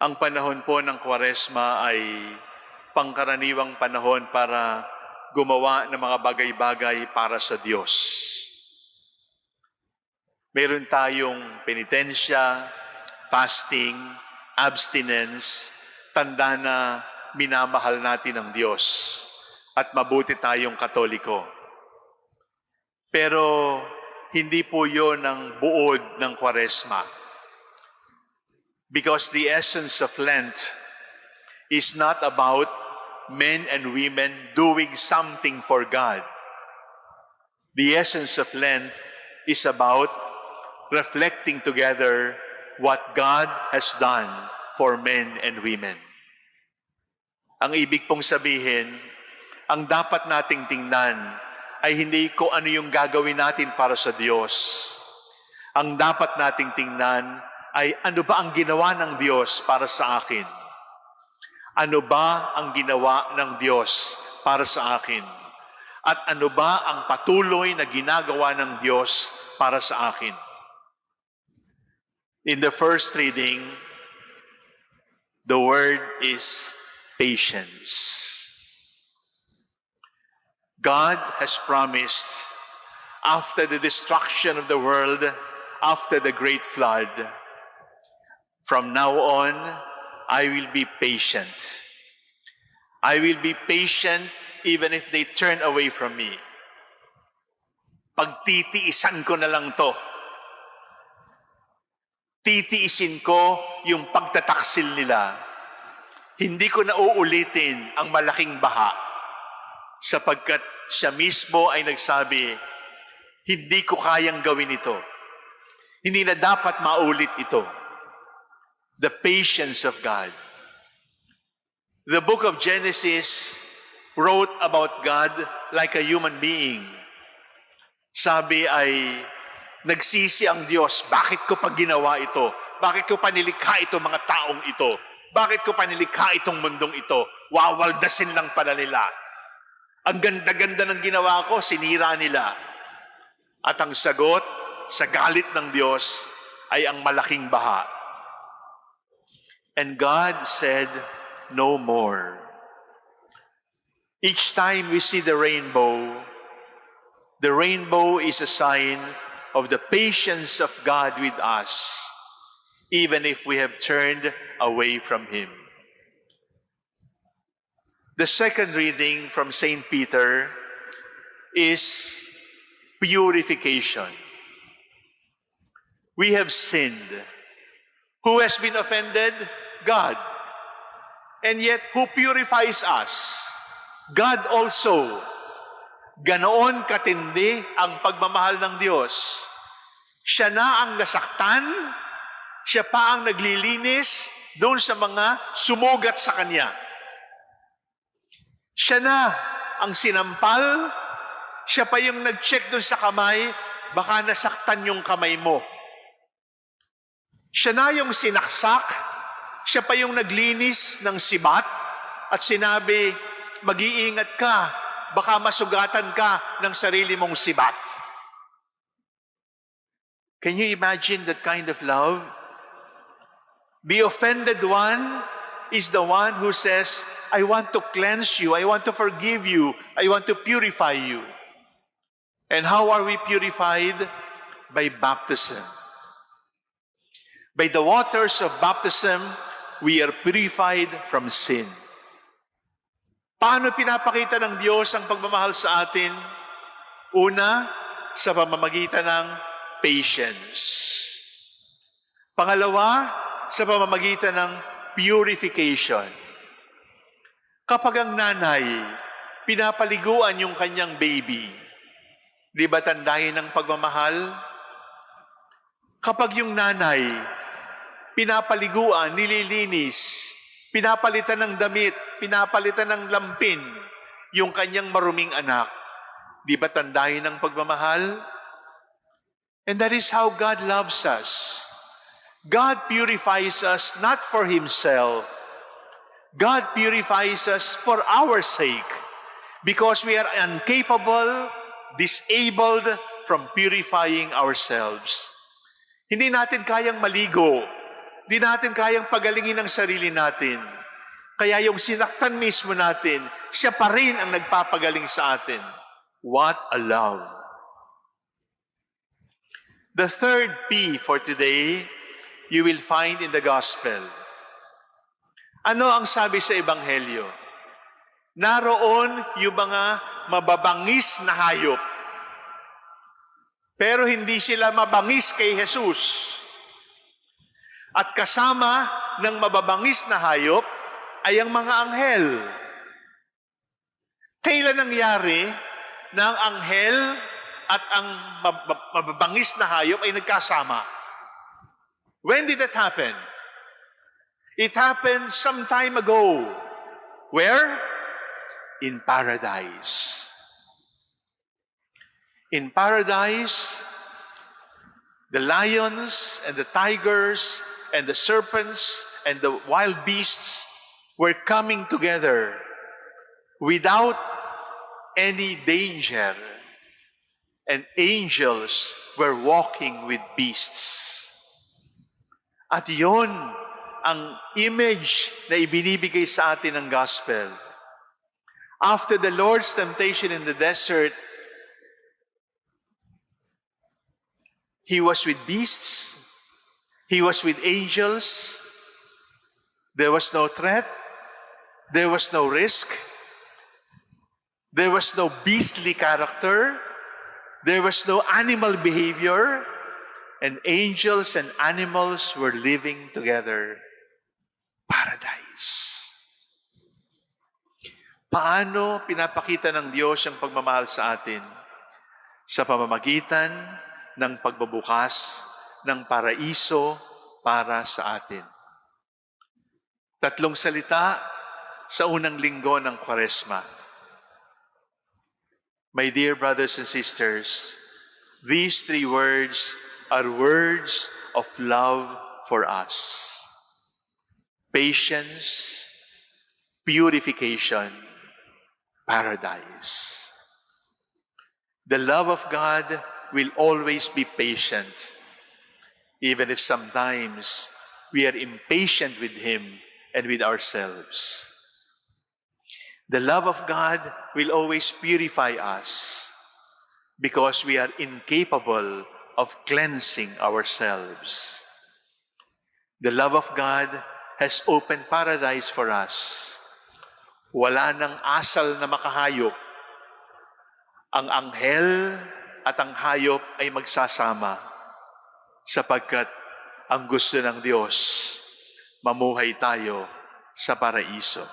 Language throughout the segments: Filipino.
Ang panahon po ng Kwaresma ay pangkaraniwang panahon para gumawa ng mga bagay-bagay para sa Diyos. Meron tayong penitensya, fasting, abstinence, tanda na minamahal natin ang Diyos at mabuti tayong katoliko. Pero hindi po yon ang buod ng Kwaresma. Because the essence of Lent is not about men and women doing something for God. The essence of Lent is about reflecting together what God has done for men and women. Ang ibig pong sabihin, ang dapat nating tingnan ay hindi ko ano yung gagawin natin para sa Diyos. Ang dapat nating tingnan ay ano ba ang ginawa ng Diyos para sa akin? Ano ba ang ginawa ng Diyos para sa akin? At ano ba ang patuloy na ginagawa ng Diyos para sa akin? In the first reading, the word is patience. God has promised after the destruction of the world, after the great flood, from now on, I will be patient. I will be patient even if they turn away from me. Pagtitiisan ko na lang to. Titiisin ko yung pagtataksil nila. Hindi ko na uulitin ang malaking baha sapagkat siya mismo ay nagsabi, hindi ko kayang gawin ito. Hindi na dapat maulit ito. The patience of God. The book of Genesis wrote about God like a human being. Sabi ay, nagsisi ang Diyos, bakit ko pa ginawa ito? Bakit ko pa nilikha itong mga taong ito? Bakit ko pa nilikha itong mundong ito? Wawaldasin lang pala nila. Ang ganda-ganda ng ginawa ko, sinira nila. At ang sagot sa galit ng Diyos ay ang malaking baha. And God said, no more. Each time we see the rainbow, the rainbow is a sign of the patience of God with us, even if we have turned away from Him. The second reading from St. Peter is purification. We have sinned. Who has been offended? God. And yet, who purifies us? God also. Ganoon katindi ang pagmamahal ng Diyos. Siya na ang nasaktan, siya pa ang naglilinis doon sa mga sumugat sa Kanya. Siya na ang sinampal, siya pa yung nag-check doon sa kamay, baka nasaktan yung kamay mo. Siya na yung sinaksak, siya pa yung naglinis ng sibat at sinabi, mag-iingat ka, baka masugatan ka ng sarili mong sibat. Can you imagine that kind of love? The offended one is the one who says, I want to cleanse you, I want to forgive you, I want to purify you. And how are we purified? By baptism. By the waters of baptism, we are purified from sin. Paano pinapakita ng Diyos ang pagmamahal sa atin? Una, sa pamamagitan ng patience. Pangalawa, sa pamamagitan ng purification. Kapag ang nanay, pinapaliguan yung kanyang baby, di ba tandahin ng pagmamahal? Kapag yung nanay, pinapaliguan, nililinis, pinapalitan ng damit, pinapalitan ng lampin, yung kanyang maruming anak, di ba tandahin ng pagmamahal? And that is how God loves us. God purifies us not for Himself. God purifies us for our sake because we are incapable, disabled from purifying ourselves. Hindi natin kayang maligo. Di natin kayang pagalingin ang sarili natin. Kaya yung sinaktan mismo natin, siya pa rin ang nagpapagaling sa atin. What a love! The third P for today, you will find in the gospel. Ano ang sabi sa Ebanghelyo? Naroon yung mga mababangis na hayop. Pero hindi sila mabangis kay Jesus. At kasama ng mababangis na hayop ay ang mga anghel. Kailan nangyari na ang anghel at ang mab- mababangis na hayop ay nagkasama? When did that happen? It happened some time ago. Where? In paradise. In paradise, the lions and the tigers and the serpents and the wild beasts were coming together without any danger. And angels were walking with beasts. At yon ang image na ibinibigay sa atin ng gospel. After the Lord's temptation in the desert, He was with beasts, He was with angels. There was no threat. There was no risk. There was no beastly character. There was no animal behavior. And angels and animals were living together. Paradise. Paano pinapakita ng Diyos ang pagmamahal sa atin? Sa pamamagitan ng pagbabukas ng paraiso para sa atin. Tatlong salita sa unang linggo ng Kwaresma. My dear brothers and sisters, these three words are words of love for us. Patience, purification, paradise. The love of God will always be patient, even if sometimes we are impatient with Him and with ourselves. The love of God will always purify us because we are incapable of cleansing ourselves. The love of God has opened paradise for us. Wala nang asal na makahayop. Ang anghel at ang hayop ay magsasama sapagkat ang gusto ng Diyos, mamuhay tayo sa paraiso.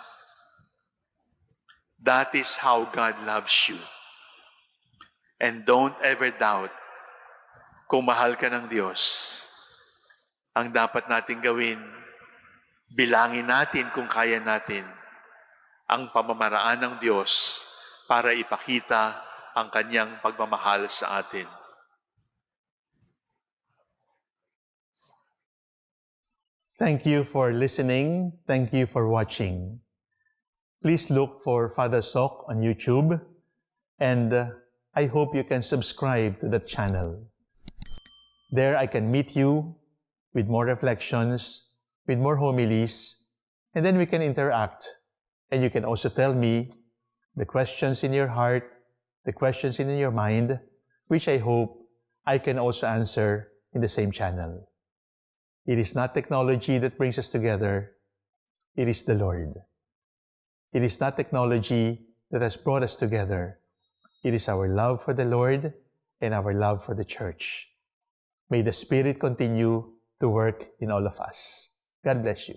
That is how God loves you. And don't ever doubt kung mahal ka ng Diyos. Ang dapat natin gawin, bilangin natin kung kaya natin ang pamamaraan ng Diyos para ipakita ang kanyang pagmamahal sa atin. Thank you for listening. Thank you for watching. Please look for Father Sok on YouTube and uh, I hope you can subscribe to the channel. There I can meet you with more reflections, with more homilies, and then we can interact. And you can also tell me the questions in your heart, the questions in your mind, which I hope I can also answer in the same channel. It is not technology that brings us together, it is the Lord. It is not technology that has brought us together. It is our love for the Lord and our love for the church. May the Spirit continue to work in all of us. God bless you.